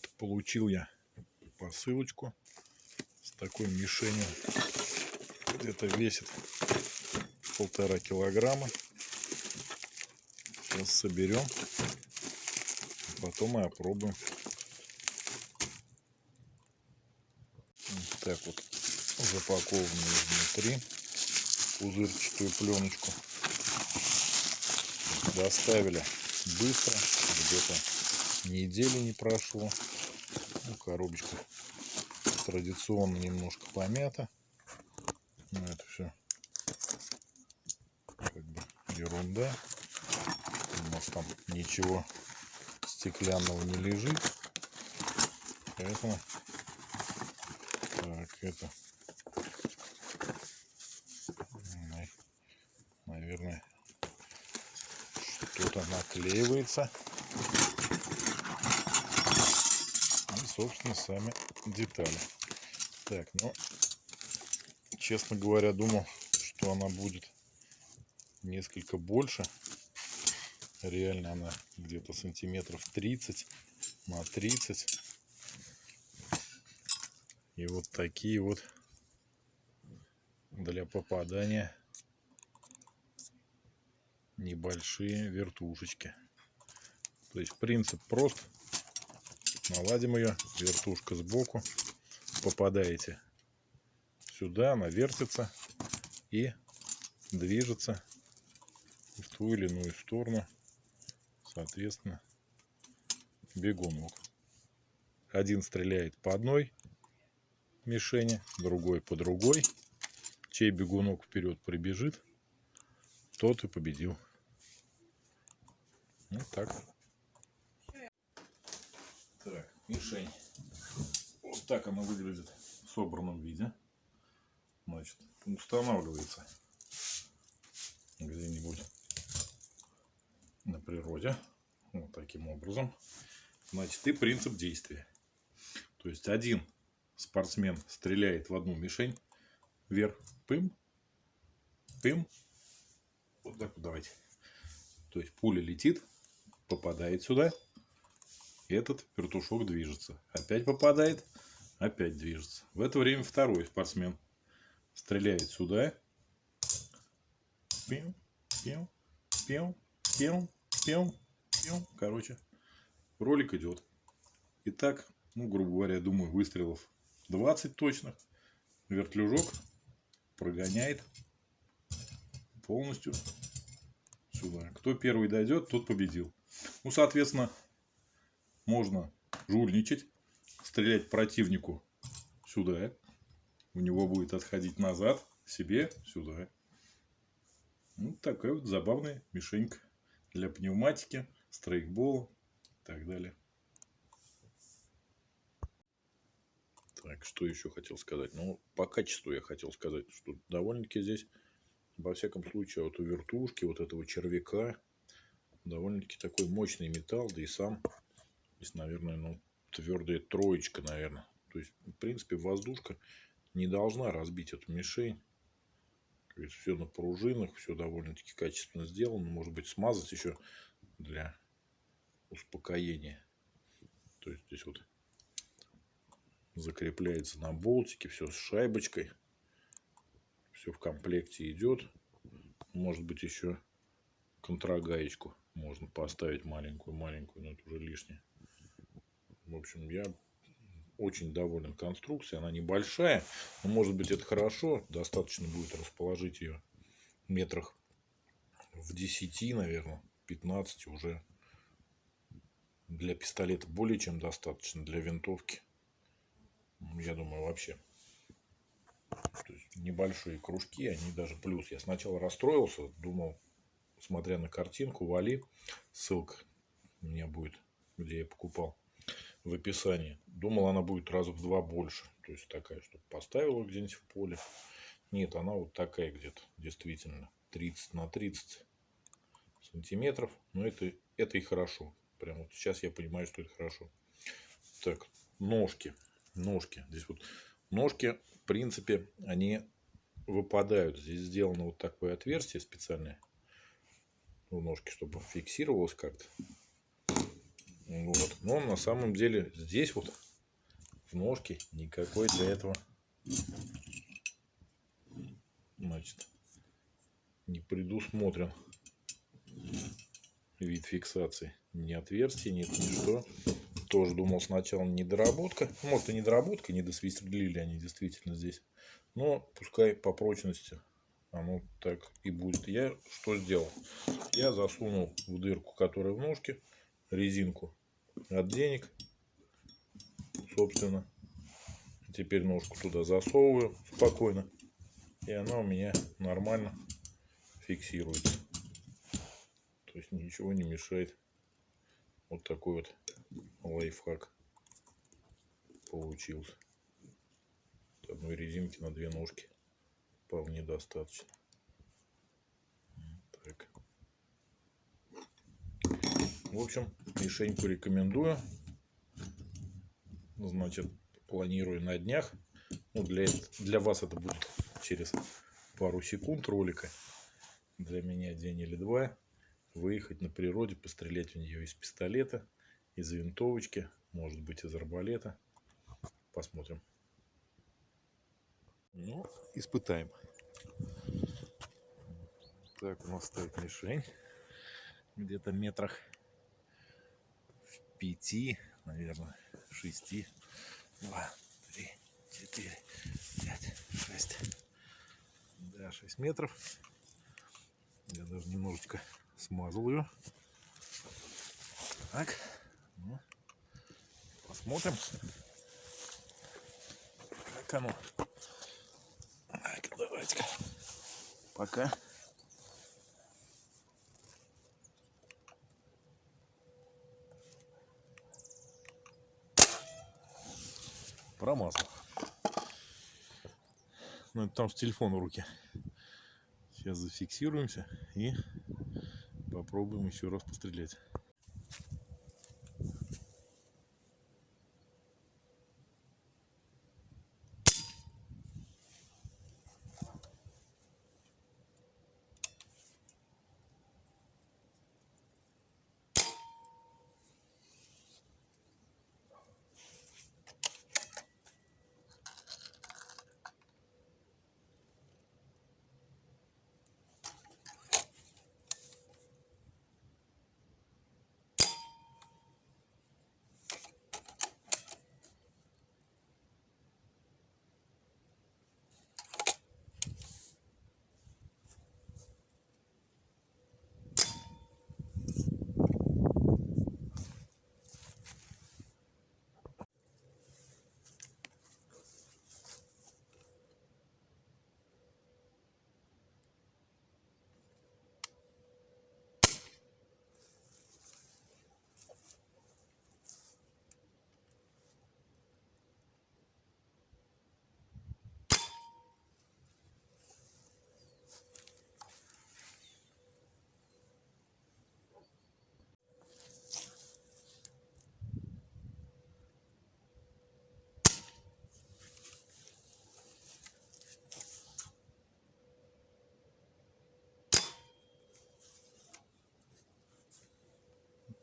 Вот получил я посылочку с такой мишенью. Где-то весит полтора килограмма. Сейчас соберем. Потом и опробуем. Вот так вот запакованную изнутри пузырчатую пленочку. Доставили быстро, где-то недели не прошло. Ну, коробочка традиционно немножко помята. Но это все как бы ерунда. У нас там ничего стеклянного не лежит. Поэтому так, это наверное что-то наклеивается. И, собственно, сами детали. Так, ну, честно говоря, думал, что она будет несколько больше. Реально она где-то сантиметров 30 на 30. И вот такие вот для попадания небольшие вертушечки. То есть принцип прост. Наладим ее, вертушка сбоку. Попадаете сюда, она вертится и движется в ту или иную сторону. Соответственно, бегунок. Один стреляет по одной мишени, другой по другой. Чей бегунок вперед прибежит, тот и победил. Вот так. Мишень. Вот так она выглядит в собранном виде. Значит, устанавливается где-нибудь на природе. Вот таким образом. Значит, и принцип действия. То есть один спортсмен стреляет в одну мишень вверх, пым, пым. Вот так вот давайте. То есть пуля летит, попадает сюда, этот вертушок движется. Опять попадает, опять движется. В это время второй спортсмен стреляет сюда. Пим, пим, пим, пим, пим, пим. Короче, ролик идет. Итак, ну, грубо говоря, думаю, выстрелов 20 точных. Вертлюжок прогоняет полностью сюда. Кто первый дойдет, тот победил. Ну, соответственно, можно жульничать, стрелять противнику сюда. У него будет отходить назад, себе сюда. Ну, такая вот забавная мишенька для пневматики, стрейкбола и так далее. Так, что еще хотел сказать? Ну, по качеству я хотел сказать, что довольно-таки здесь, во всяком случае, вот у вертушки, вот этого червяка, довольно-таки такой мощный металл, да и сам здесь, наверное, ну, твердая троечка, наверное. То есть, в принципе, воздушка не должна разбить эту мишень. То есть, все на пружинах, все довольно-таки качественно сделано. Может быть, смазать еще для успокоения. То есть, здесь вот закрепляется на болтике, все с шайбочкой. Все в комплекте идет. Может быть, еще контрагаечку можно поставить маленькую-маленькую, но это уже лишнее. В общем, я очень доволен конструкцией. Она небольшая, но может быть это хорошо. Достаточно будет расположить ее метрах в 10, наверное, 15 уже. Для пистолета более чем достаточно. Для винтовки, я думаю, вообще. То есть небольшие кружки, они даже плюс. Я сначала расстроился, думал, смотря на картинку, вали, ссылка у меня будет, где я покупал, в описании. Думал, она будет раза в два больше. То есть такая, чтобы поставила где-нибудь в поле. Нет, она вот такая где-то, действительно, 30 на 30 сантиметров. Но это, это и хорошо. Прямо вот сейчас я понимаю, что это хорошо. Так, ножки. Ножки. Здесь вот ножки, в принципе, они выпадают. Здесь сделано вот такое отверстие специальное у ножки, чтобы фиксировалось как-то. Вот. Но на самом деле здесь вот в ножке никакой для этого значит не предусмотрен вид фиксации. Ни отверстий нет, ничто. Тоже думал сначала недоработка. Может и недоработка, не досверлили они действительно здесь. Но пускай по прочности оно так и будет. Я что сделал? Я засунул в дырку, которая в ножке, резинку от денег, собственно. Теперь ножку туда засовываю спокойно. И она у меня нормально фиксируется. То есть ничего не мешает. Вот такой вот лайфхак получился. Одной резинки на две ножки вполне достаточно. В общем, мишеньку рекомендую. Значит, планирую на днях. Ну, для, для вас это будет через пару секунд ролика. Для меня день или два. Выехать на природе, пострелять в нее из пистолета, из винтовочки, может быть из арбалета. Посмотрим. Ну, испытаем. Так, у нас стоит мишень. Где-то метрах пяти, наверное, шести. Два, три, четыре, пять, шесть. Да, шесть метров. Я даже немножечко смазал ее. Так, ну, посмотрим, как оно. Так, давайте-ка. Пока. Промазал. Ну, это там с телефон в руке. Сейчас зафиксируемся и попробуем еще раз пострелять.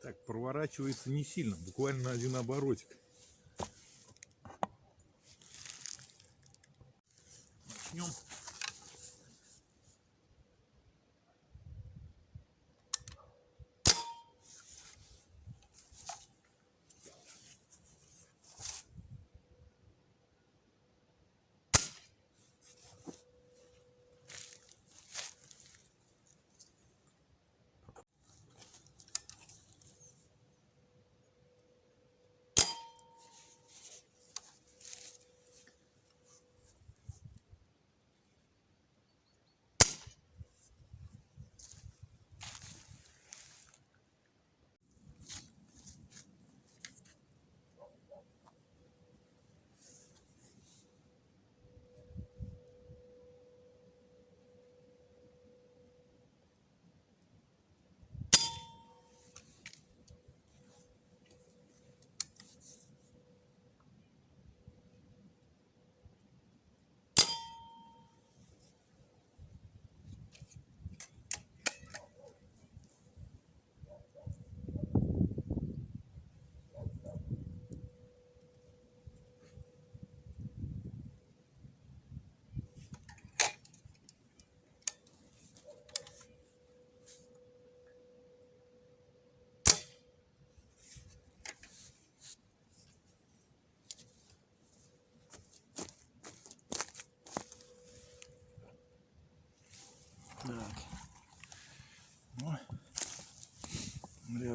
Так, проворачивается не сильно, буквально один оборотик.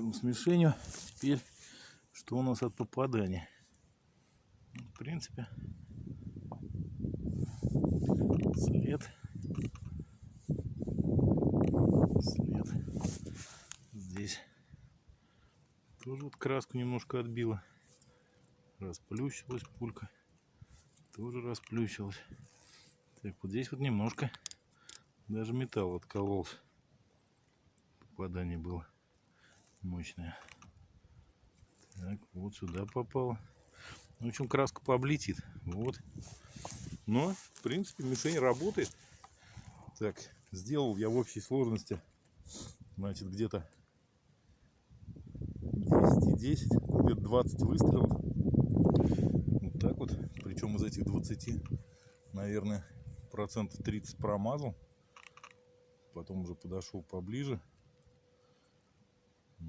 Пробуем с мишенью. Теперь, что у нас от попадания? Ну, В принципе, след. След. Здесь тоже вот краску немножко отбила. Расплющилась пулька. Тоже расплющилась. Так, вот здесь вот немножко даже металл откололся. Попадание было мощное. Так, вот сюда попало. В общем, краска пооблетит. Вот. Но, в принципе, мишень работает. Так, сделал я в общей сложности, значит, где-то 10 и 10, где-то 20 выстрелов. Вот так вот. Причем из этих 20, наверное, процентов 30 промазал. Потом уже подошел поближе.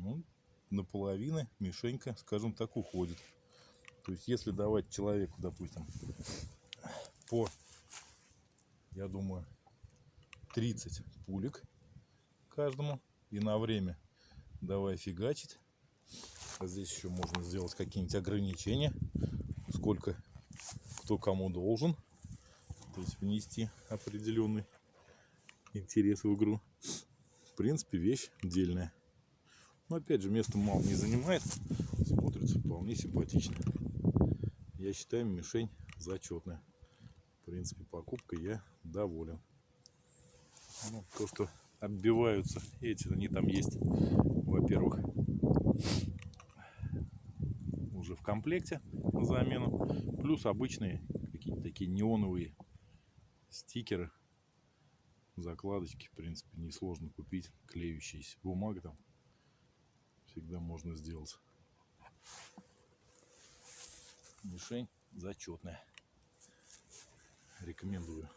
Ну, наполовину мишенька, скажем так, уходит. То есть, если давать человеку, допустим, по, я думаю, 30 пулек каждому, и на время давай фигачить. А здесь еще можно сделать какие-нибудь ограничения, сколько кто кому должен. То есть внести определенный интерес в игру. В принципе, вещь дельная. Но опять же, место мало не занимает. Смотрится вполне симпатично. Я считаю, мишень зачетная. В принципе, покупкой я доволен. Ну, то, что отбиваются эти, они там есть, во-первых, уже в комплекте на замену. Плюс обычные какие-то такие неоновые стикеры, закладочки, в принципе, несложно купить, клеющиеся. Бумага там всегда можно сделать. Мишень зачетная. Рекомендую.